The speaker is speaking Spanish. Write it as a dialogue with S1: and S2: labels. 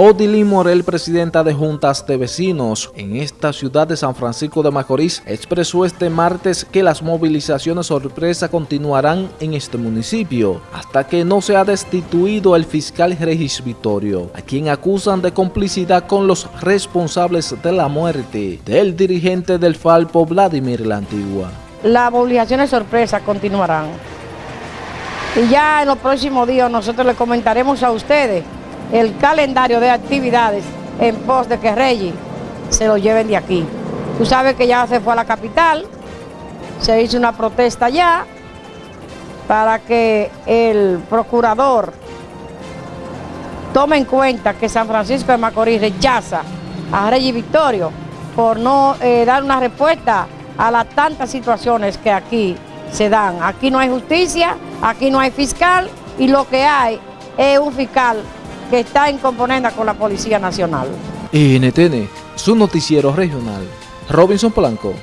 S1: Odilín Morel, presidenta de Juntas de Vecinos en esta ciudad de San Francisco de Macorís, expresó este martes que las movilizaciones sorpresa continuarán en este municipio hasta que no sea destituido el fiscal Regis Vitorio, a quien acusan de complicidad con los responsables de la muerte del dirigente del Falpo Vladimir La Antigua.
S2: Las movilizaciones sorpresa continuarán. Y ya en los próximos días nosotros le comentaremos a ustedes el calendario de actividades en pos de que Reyes se lo lleven de aquí. Tú sabes que ya se fue a la capital, se hizo una protesta ya para que el procurador tome en cuenta que San Francisco de Macorís rechaza a Reyes Victorio por no eh, dar una respuesta a las tantas situaciones que aquí se dan. Aquí no hay justicia, aquí no hay fiscal y lo que hay es un fiscal que está en componenda con la Policía Nacional.
S1: NTN, su noticiero regional. Robinson Polanco.